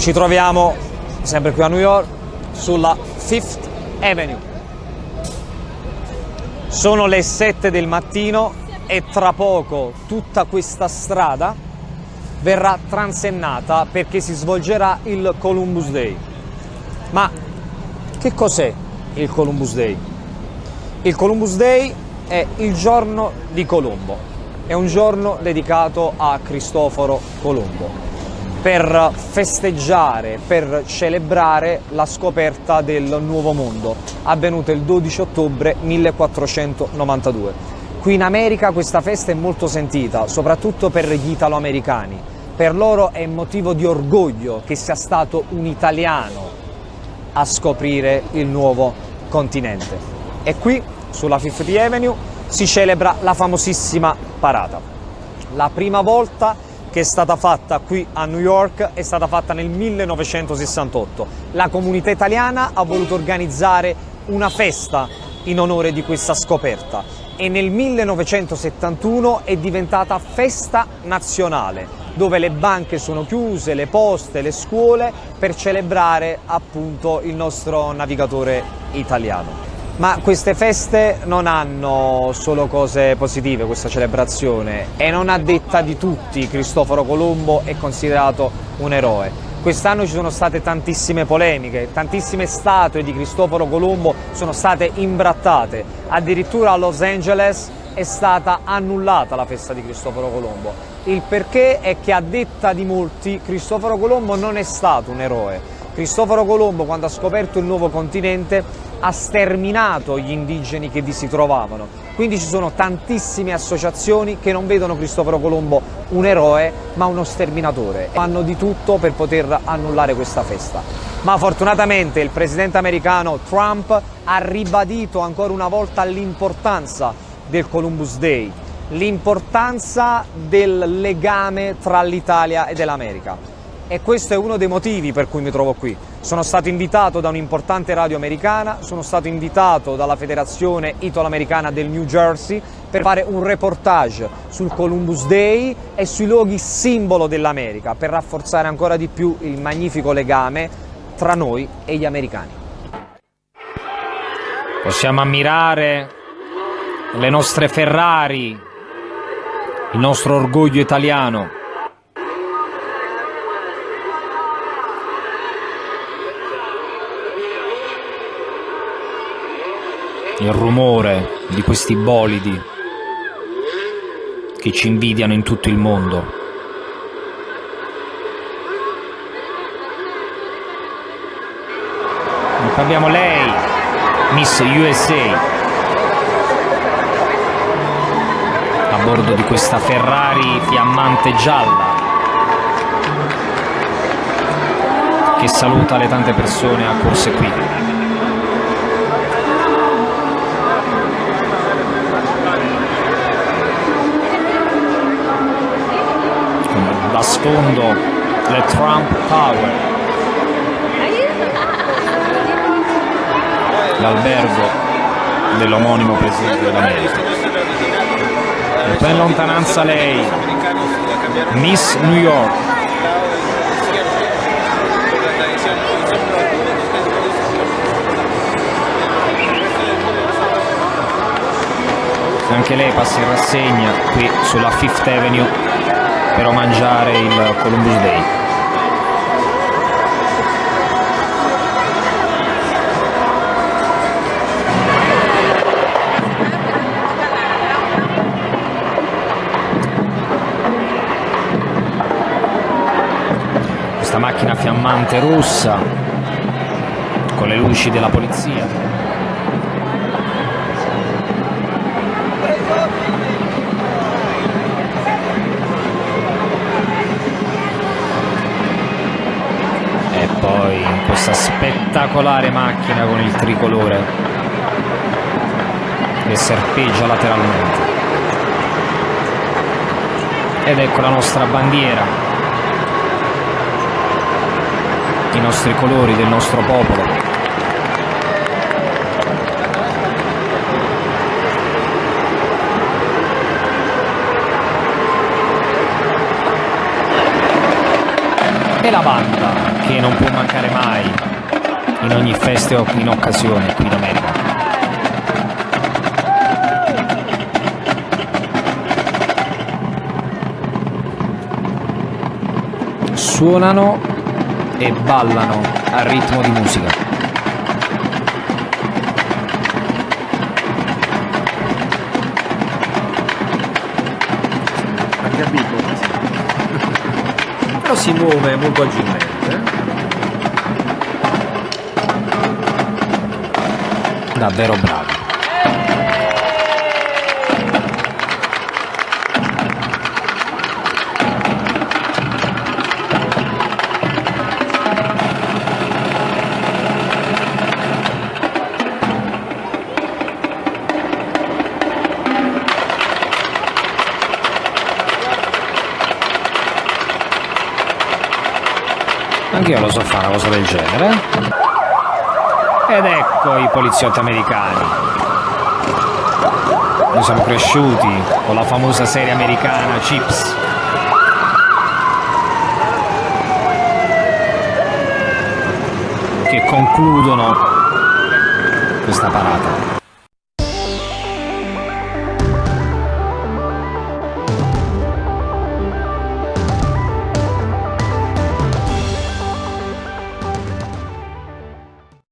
Ci troviamo sempre qui a New York sulla Fifth Avenue. Sono le 7 del mattino e tra poco tutta questa strada verrà transennata perché si svolgerà il Columbus Day. Ma che cos'è il Columbus Day? Il Columbus Day è il giorno di Colombo, è un giorno dedicato a Cristoforo Colombo per festeggiare, per celebrare la scoperta del Nuovo Mondo, avvenuta il 12 ottobre 1492. Qui in America questa festa è molto sentita, soprattutto per gli italoamericani. Per loro è motivo di orgoglio che sia stato un italiano a scoprire il nuovo continente. E qui, sulla Fifth Avenue, si celebra la famosissima parata. La prima volta che è stata fatta qui a New York è stata fatta nel 1968. La comunità italiana ha voluto organizzare una festa in onore di questa scoperta e nel 1971 è diventata festa nazionale dove le banche sono chiuse, le poste, le scuole per celebrare appunto il nostro navigatore italiano. Ma queste feste non hanno solo cose positive, questa celebrazione, e non a detta di tutti Cristoforo Colombo è considerato un eroe. Quest'anno ci sono state tantissime polemiche, tantissime statue di Cristoforo Colombo sono state imbrattate, addirittura a Los Angeles è stata annullata la festa di Cristoforo Colombo. Il perché è che a detta di molti Cristoforo Colombo non è stato un eroe. Cristoforo Colombo quando ha scoperto il nuovo continente ha sterminato gli indigeni che vi si trovavano. Quindi ci sono tantissime associazioni che non vedono Cristoforo Colombo un eroe ma uno sterminatore. Fanno di tutto per poter annullare questa festa. Ma fortunatamente il presidente americano Trump ha ribadito ancora una volta l'importanza del Columbus Day, l'importanza del legame tra l'Italia e l'America e questo è uno dei motivi per cui mi trovo qui. Sono stato invitato da un'importante radio americana, sono stato invitato dalla federazione italo-americana del New Jersey per fare un reportage sul Columbus Day e sui luoghi simbolo dell'America, per rafforzare ancora di più il magnifico legame tra noi e gli americani. Possiamo ammirare le nostre Ferrari, il nostro orgoglio italiano, il rumore di questi bolidi che ci invidiano in tutto il mondo. Abbiamo lei, Miss USA, a bordo di questa Ferrari fiammante gialla che saluta le tante persone accorse qui. A sfondo le Trump Tower, l'albergo dell'omonimo Presidente dell'America. E poi in lontananza lei, Miss New York. Anche lei passa in rassegna qui sulla Fifth Avenue per omaggiare il Columbus Day. Questa macchina fiammante rossa con le luci della polizia. Poi questa spettacolare macchina con il tricolore che serpeggia lateralmente. Ed ecco la nostra bandiera. I nostri colori del nostro popolo. E la banda che non può mancare mai in ogni festa o in occasione qui in America. Suonano e ballano al ritmo di musica. Però si muove molto agilmente. Davvero bravo. Anch'io lo so fare una cosa del genere. Ed ecco i poliziotti americani. Noi siamo cresciuti con la famosa serie americana Chips. Che concludono questa parata.